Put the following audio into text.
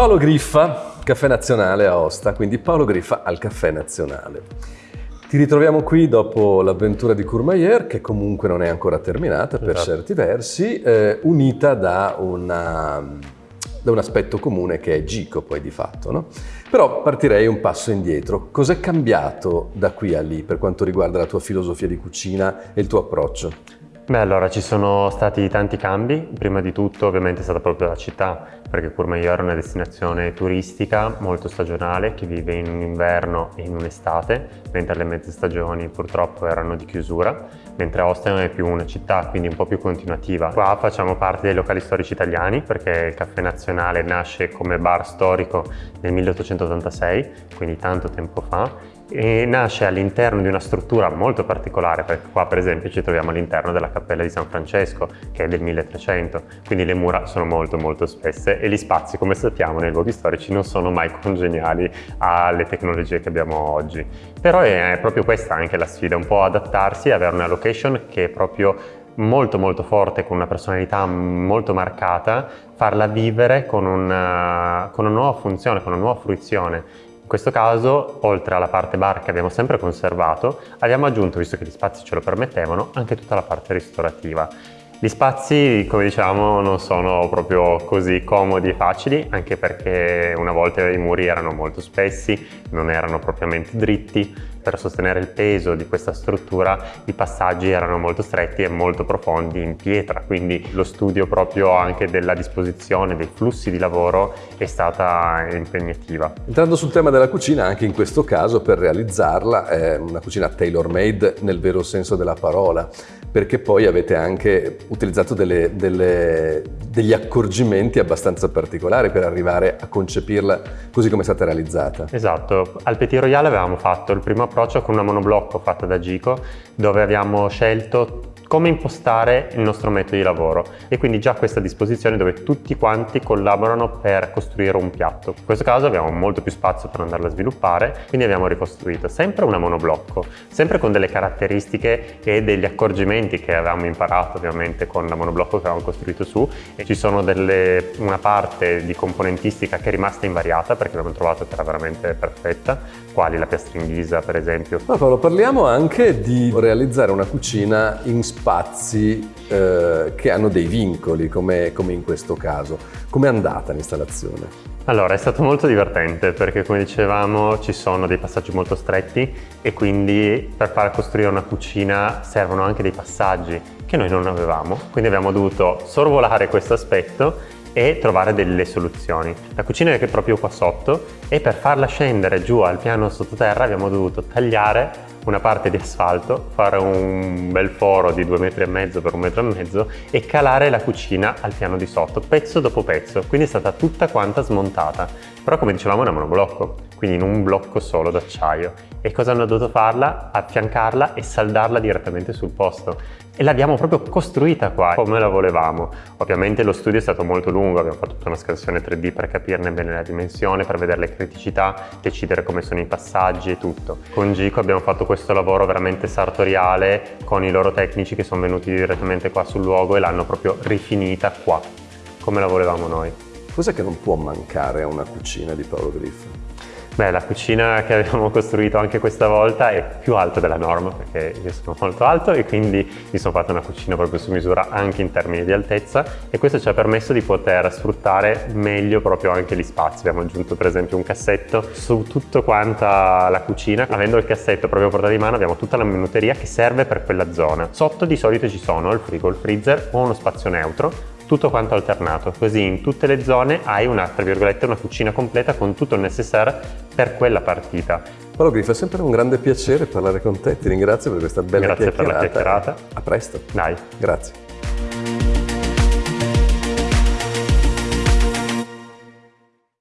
Paolo Griffa, Caffè Nazionale a Osta, quindi Paolo Griffa al Caffè Nazionale. Ti ritroviamo qui dopo l'avventura di Courmayeur, che comunque non è ancora terminata per Esatto. certi versi, eh, unita da, una- da un aspetto comune che è Gico poi di fatto. No? Però partirei un passo indietro. Cos'è cambiato da qui a lì per quanto riguarda la tua filosofia di cucina e il tuo approccio? Beh, allora ci sono stati tanti cambi. Prima di tutto, ovviamente, è stata proprio la città, perché Courmayeur è una destinazione turistica molto stagionale che vive in un inverno e in un'estate, mentre le mezze stagioni purtroppo erano di chiusura, mentre Austin è più una città, quindi un po' più continuativa. Qua facciamo parte dei locali storici italiani, perché il Caffè Nazionale nasce come bar storico nel 1886, quindi tanto tempo fa, e nasce all'interno di una struttura molto particolare perché qua per esempio ci troviamo all'interno della cappella di San Francesco che è del 1300 quindi le mura sono molto molto spesse e gli spazi come sappiamo nei luoghi storici non sono mai congeniali alle tecnologie che abbiamo oggi però è proprio questa anche la sfida un po' adattarsi e avere una location che è proprio molto molto forte, con una personalità molto marcata, farla vivere con una, con una nuova funzione, con una nuova fruizione. In questo caso, oltre alla parte bar che abbiamo sempre conservato, abbiamo aggiunto, visto che gli spazi ce lo permettevano, anche tutta la parte ristorativa. Gli spazi, come diciamo, non sono proprio così comodi e facili, anche perché una volta i muri erano molto spessi, non erano propriamente dritti. Per sostenere il peso di questa struttura i passaggi erano molto stretti e molto profondi in pietra, quindi lo studio proprio anche della disposizione dei flussi di lavoro è stata impegnativa. Entrando sul tema della cucina, anche in questo caso per realizzarla è una cucina tailor-made nel vero senso della parola, perché poi avete anche utilizzato delle- delle- degli accorgimenti abbastanza particolari per arrivare a concepirla così come è stata realizzata. Esatto, al Petit Royale avevamo fatto il primo approccio con una monoblocco fatta da Gico dove abbiamo scelto come impostare il nostro metodo di lavoro e quindi già questa disposizione dove tutti quanti collaborano per costruire un piatto. In questo caso abbiamo molto più spazio per andarlo a sviluppare, quindi abbiamo ricostruito sempre una monoblocco, sempre con delle caratteristiche e degli accorgimenti che avevamo imparato ovviamente con la monoblocco che avevamo costruito su e ci sono delle, una parte di componentistica che è rimasta invariata perché abbiamo trovato che era veramente perfetta, quali la piastra in ghisa per esempio. Ma Paolo, parliamo anche di realizzare una cucina in spazi eh, che hanno dei vincoli, come, come in questo caso. Com'è andata l'installazione? Allora, è stato molto divertente perché come dicevamo ci sono dei passaggi molto stretti e quindi per far costruire una cucina servono anche dei passaggi che noi non avevamo, quindi abbiamo dovuto sorvolare questo aspetto e trovare delle soluzioni. La cucina è proprio qua sotto e per farla scendere giù al piano sottoterra abbiamo dovuto tagliare una parte di asfalto, fare un bel foro di due metri e mezzo per un metro e mezzo e calare la cucina al piano di sotto, pezzo dopo pezzo, quindi è stata tutta quanta smontata. Però come dicevamo è una monoblocco, quindi in un blocco solo d'acciaio. E cosa hanno dovuto farla? Affiancarla e saldarla direttamente sul posto. E l'abbiamo proprio costruita qua, come la volevamo. Ovviamente lo studio è stato molto lungo, abbiamo fatto tutta una scansione 3D per capirne bene la dimensione, per vedere le criticità, decidere come sono i passaggi e tutto. Con Gico abbiamo fatto questo lavoro veramente sartoriale con i loro tecnici che sono venuti direttamente qua sul luogo e l'hanno proprio rifinita qua, come la volevamo noi. Cos'è che non può mancare a una cucina di Paolo Griffa? Beh, la cucina che abbiamo costruito anche questa volta è più alta della norma perché io sono molto alto e quindi mi sono fatto una cucina proprio su misura anche in termini di altezza e questo ci ha permesso di poter sfruttare meglio proprio anche gli spazi. Abbiamo aggiunto per esempio un cassetto su tutto quanta la cucina. Avendo il cassetto proprio a portata di mano abbiamo tutta la minuteria che serve per quella zona. Sotto di solito ci sono il frigo, il freezer o uno spazio neutro tutto quanto alternato, così in tutte le zone hai una, tra virgolette, una cucina completa con tutto il necessaire per quella partita. Paolo Griffa, è sempre un grande piacere parlare con te, ti ringrazio per questa bella Grazie per la chiacchierata. chiacchierata. A presto. Dai, Grazie.